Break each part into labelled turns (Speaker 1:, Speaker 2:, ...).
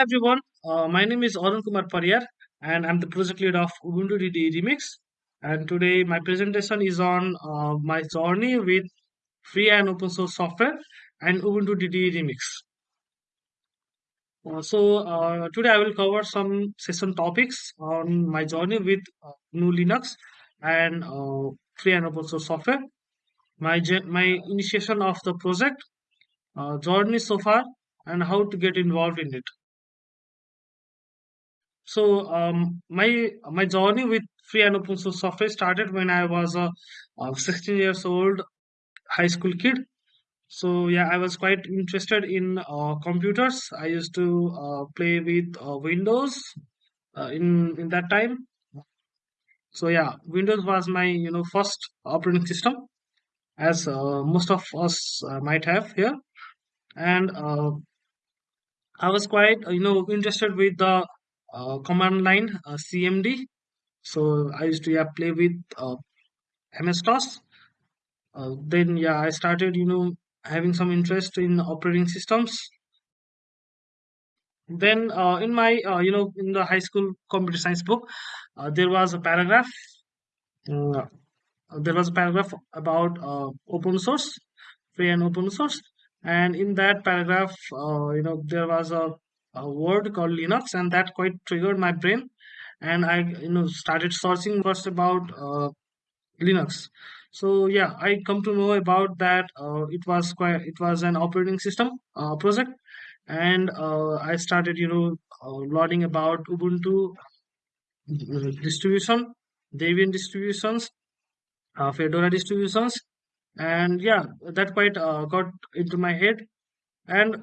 Speaker 1: everyone, uh, my name is Arun Kumar Pariyar and I'm the project lead of Ubuntu DD Remix. And today my presentation is on uh, my journey with free and open source software and Ubuntu DD Remix. Uh, so uh, today I will cover some session topics on my journey with uh, GNU Linux and uh, free and open source software. My my initiation of the project, journey so far, and how to get involved in it. So um, my my journey with free and open source software started when I was a, a 16 years old high school kid. So yeah, I was quite interested in uh, computers. I used to uh, play with uh, Windows uh, in in that time. So yeah, Windows was my you know first operating system, as uh, most of us uh, might have here. And uh, I was quite uh, you know interested with the uh, command line uh, CMD. So I used to yeah play with uh, MS-DOS Uh, then yeah, I started you know having some interest in operating systems. Then uh, in my uh, you know in the high school computer science book, uh, there was a paragraph. Uh, there was a paragraph about uh, open source, free and open source, and in that paragraph, uh, you know there was a, a word called Linux, and that quite triggered my brain, and I you know started searching first about uh, Linux. So yeah, I come to know about that. Uh, it was quite it was an operating system uh, project, and uh, I started you know uh, learning about Ubuntu uh, distribution, Debian distributions, Fedora distributions, and yeah, that quite got into my head. And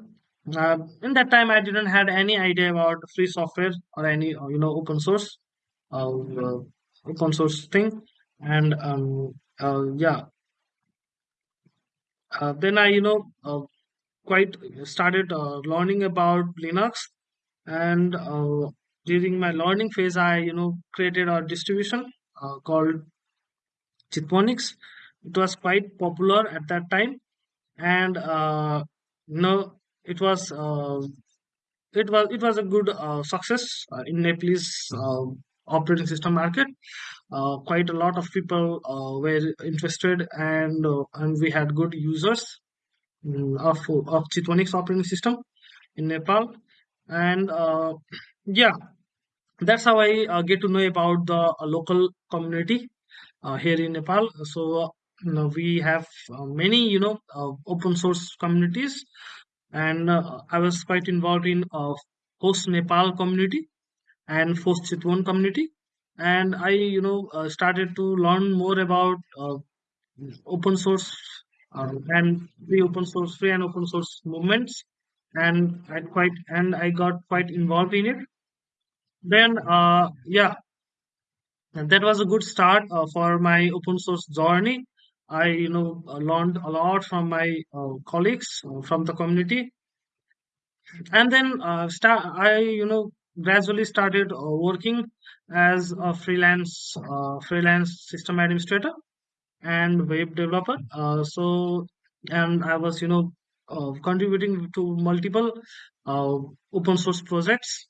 Speaker 1: uh, in that time, I didn't had any idea about free software or any uh, you know open source, uh, uh, open source thing. And um, uh, yeah, uh, then I you know quite started learning about Linux, and during my learning phase, I you know created a distribution called Chitwanix. It was quite popular at that time, and you know it was uh, it was it was a good uh, success uh, in Nepalese operating system market. Quite a lot of people were interested, and and we had good users mm, of of Chitwanix operating system in Nepal, and yeah, that's how I uh, get to know about the uh, local community uh, here in Nepal. So you know, we have many you know open source communities, and uh, I was quite involved in uh, FOSS Nepal community and FOSS Chitwan community, and I you know uh, started to learn more about uh, open source um, and free open source, free and open source movements, and I quite and I got quite involved in it. Then uh, yeah, that was a good start uh, for my open source journey. I you know learned a lot from my uh, colleagues uh, from the community, and then uh, start I you know gradually started uh, working as a freelance uh, freelance system administrator and web developer. Uh, so, and I was, you know, uh, contributing to multiple uh, open source projects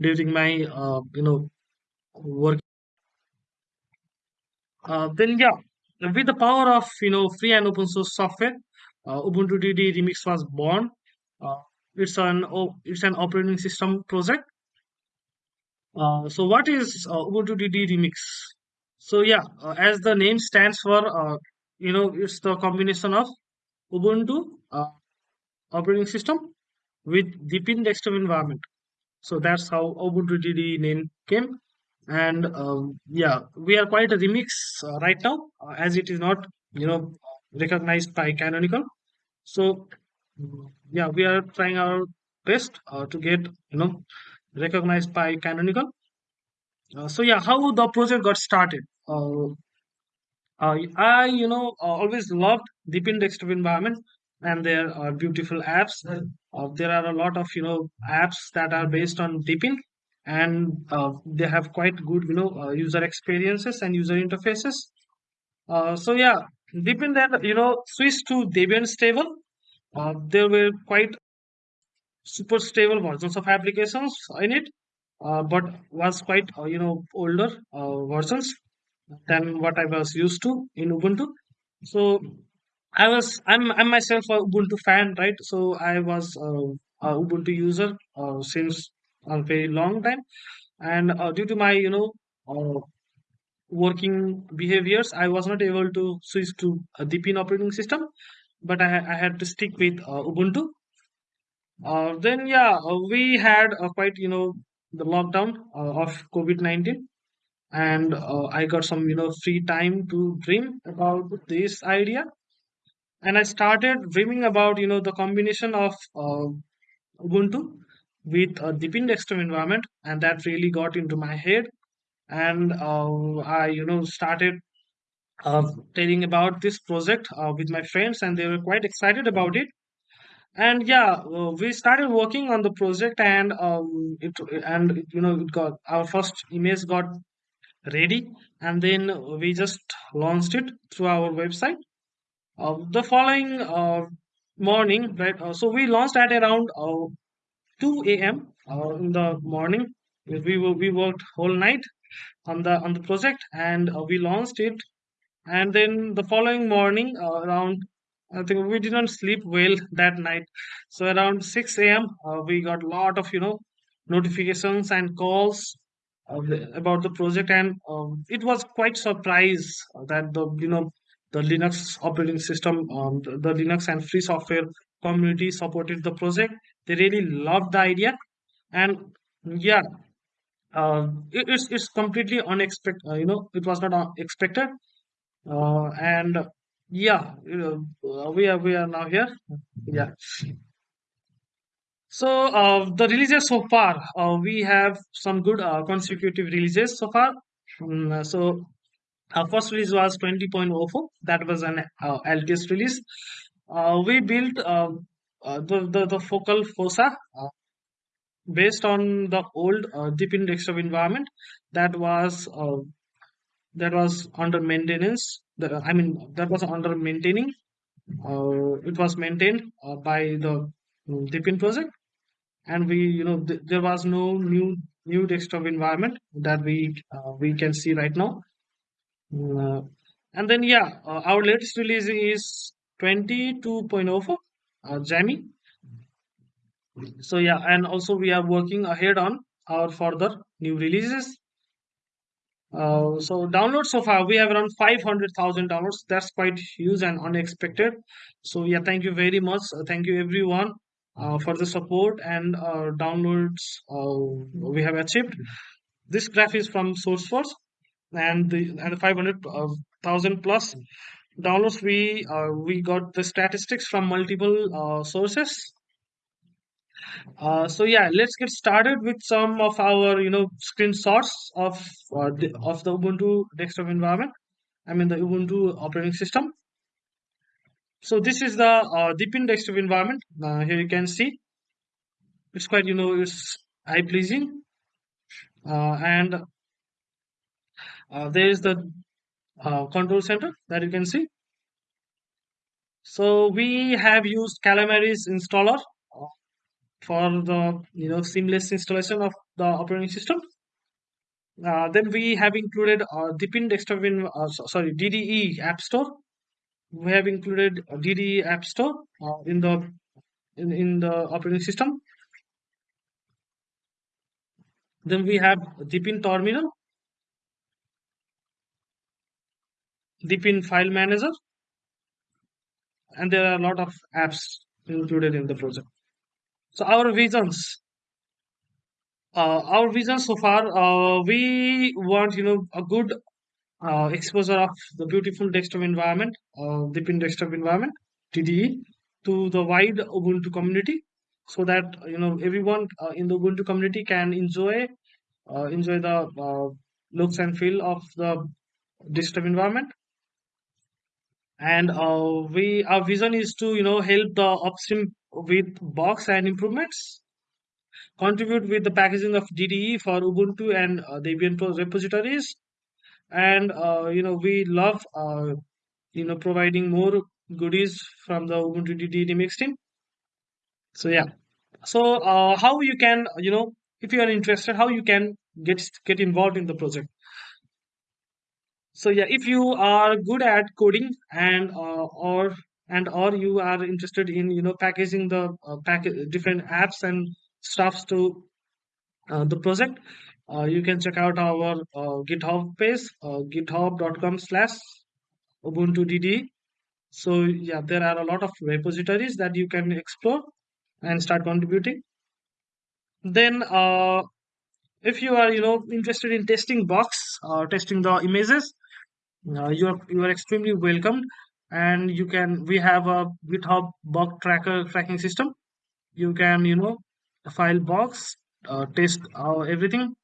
Speaker 1: during my, uh, you know, work. Uh, then, yeah, with the power of, you know, free and open source software, uh, Ubuntu DD Remix was born. Uh, it's an it's an operating system project. Uh, so, what is uh, Ubuntu DD Remix? So, yeah, as the name stands for, you know, it's the combination of Ubuntu operating system with Deepin desktop environment. So that's how Ubuntu DD name came. And um, yeah, we are quite a remix uh, right now, uh, as it is not, you know, recognized by Canonical. So yeah, we are trying our best uh, to get, you know, recognized by Canonical. Uh, so yeah, how the project got started. Uh, I, you know, uh, always loved Deepin desktop environment and there are beautiful apps. There are a lot of, you know, apps that are based on Deepin and uh, they have quite good, you know, uh, user experiences and user interfaces. Uh, so yeah, Deepin then, you know, switched to Debian stable. Uh, there were quite super stable versions of applications in it, uh, but was quite uh, you know older versions than what I was used to in Ubuntu. So I was I'm I'm myself a Ubuntu fan, right? So I was a Ubuntu user since a very long time, and uh, due to my you know uh, working behaviors, I was not able to switch to a Deepin operating system, but I, I had to stick with uh, Ubuntu. Uh, then yeah, uh, we had uh, quite you know the lockdown of COVID nineteen, and I got some you know free time to dream about this idea, and I started dreaming about you know the combination of Ubuntu with a Deepin desktop environment, and that really got into my head, and uh, I you know started uh, telling about this project uh, with my friends, and they were quite excited about it. And yeah uh, we started working on the project and um it and you know it got our first image got ready and then we just launched it through our website. Uh, the following uh, morning right so we launched at around 2 a.m uh, in the morning. We were, we worked whole night on the on the project and uh, we launched it. And then the following morning uh, around i think we didn't sleep well that night. So around 6 a.m uh, we got a lot of you know notifications and calls of the, about the project. And um, it was quite surprise that the you know the linux operating system um, the, the linux and free software community supported the project they really loved the idea and yeah uh, it, it's, it's completely unexpected uh, you know it was not uh, expected uh, and yeah, you know, uh, we are we are now here. Yeah. So uh, the releases so far, we have some good consecutive releases so far. Uh, so our first release was 20.04. That was an LTS release. Uh, we built uh, uh, the, the the focal fossa uh, based on the old uh, deep desktop environment that was uh, that was under maintenance. The, I mean that was under maintaining it was maintained by the mm, Deepin project, and we, you know, th- there was no new new desktop environment that we uh, we can see right now. Mm, Uh, and then yeah, uh, our latest release is 22.04 uh, Jammy. So yeah, and also we are working ahead on our further new releases. Uh, so downloads so far we have around 500,000 downloads. That's quite huge and unexpected. So yeah, thank you very much. Uh, thank you everyone uh, for the support and uh, downloads uh, we have achieved. This graph is from SourceForge and the and the 500,000 plus downloads we uh, we got the statistics from multiple uh, sources uh, so yeah, let's get started with some of our you know screenshots of uh, the, of the Ubuntu desktop environment. I mean the Ubuntu operating system. So this is the uh, Deepin desktop environment. Uh, here you can see it's quite you know it's eye pleasing, uh, and there is the uh, control center that you can see. So we have used Calamares installer for the you know seamless installation of the operating system. Uh, then we have included uh, Deepin desktop in uh, so- sorry DDE App Store. We have included uh, DDE App Store uh, in the in, in the operating system. Then we have Deepin Terminal, Deepin File Manager, and there are a lot of apps included in the project. So our visions, uh, our vision so far, uh, we want you know a good uh, exposure of the beautiful desktop environment, uh, Deepin desktop environment (DDE) to the wide Ubuntu community, so that you know everyone uh, in the Ubuntu community can enjoy uh, enjoy the uh, looks and feel of the desktop environment. And uh, we our vision is to you know help the upstream with bugs and improvements, contribute with the packaging of DDE for Ubuntu and uh, Debian repositories, and uh, you know we love uh, you know providing more goodies from the Ubuntu DDE remix team. So yeah, So, uh, how you can, you know, if you are interested, how you can get get involved in the project. So yeah, if you are good at coding and uh, or and or you are interested in you know packaging the uh, pack different apps and stuffs to uh, the project, uh, you can check out our uh, GitHub page, uh, github.com slash Ubuntu DD. So yeah, there are a lot of repositories that you can explore and start contributing. Then uh, if you are you know interested in testing box or testing the images uh, you are you are extremely welcomed and you can we have a github bug tracker tracking system. You can you know file box uh, test uh, everything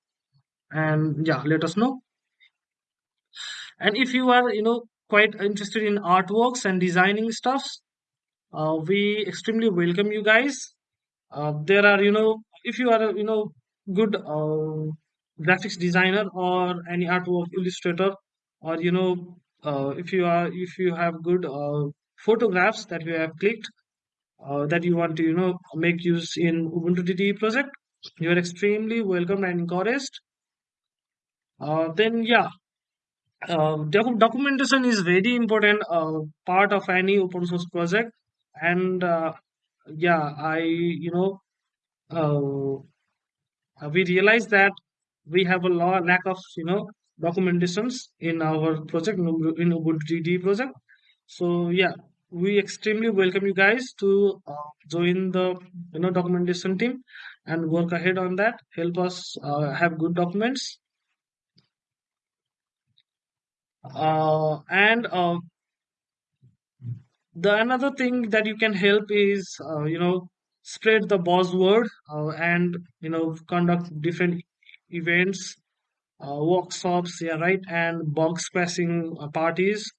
Speaker 1: and yeah let us know. And if you are you know quite interested in artworks and designing stuffs uh, we extremely welcome you guys. Uh, there are you know if you are you know good uh, graphics designer or any artwork illustrator or you know uh, if you are if you have good uh, photographs that you have clicked uh, that you want to you know make use in ubuntu DD project you are extremely welcome and encouraged. Uh, then yeah uh, doc- documentation is very important uh, part of any open source project. And yeah i you know we realize that we have a law, lack of you know documentations in our project in Ubuntu DD project. So yeah, we extremely welcome you guys to uh, join the you know documentation team and work ahead on that. Help us uh, have good documents. Uh, and uh, the another thing that you can help is uh, you know spread the buzzword uh, and you know conduct different events workshops, yeah, right, and bug squashing uh, parties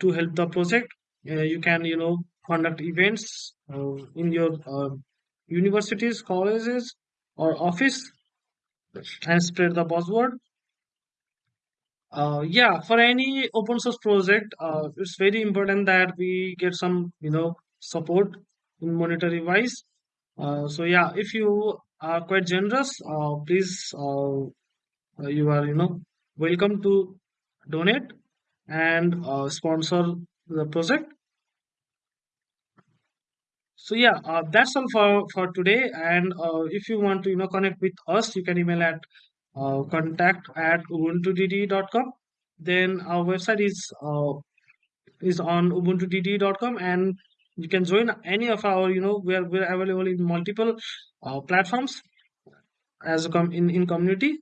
Speaker 1: to help the project. Uh, you can, you know, conduct events uh, in your uh, universities, colleges, or office and spread the buzzword. Uh, yeah, for any open source project, uh, it's very important that we get some, you know, support in monetary wise. Uh, so yeah, if you are quite generous, uh, please uh, you are you know welcome to donate and uh, sponsor the project. So yeah uh, that's all for for today. And uh, if you want to you know connect with us you can email at uh, contact at ubuntudd.com then our website is uh, is on ubuntudd.com and you can join any of our you know we're, we're available in multiple uh, platforms as a com- in, in community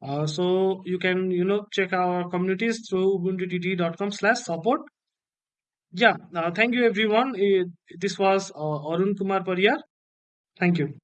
Speaker 1: Uh, so you can you know check our communities through ubuntu.com slash support. Yeah, uh, thank you everyone. Uh, this was uh, Arun Kumar Pariyar. Thank you.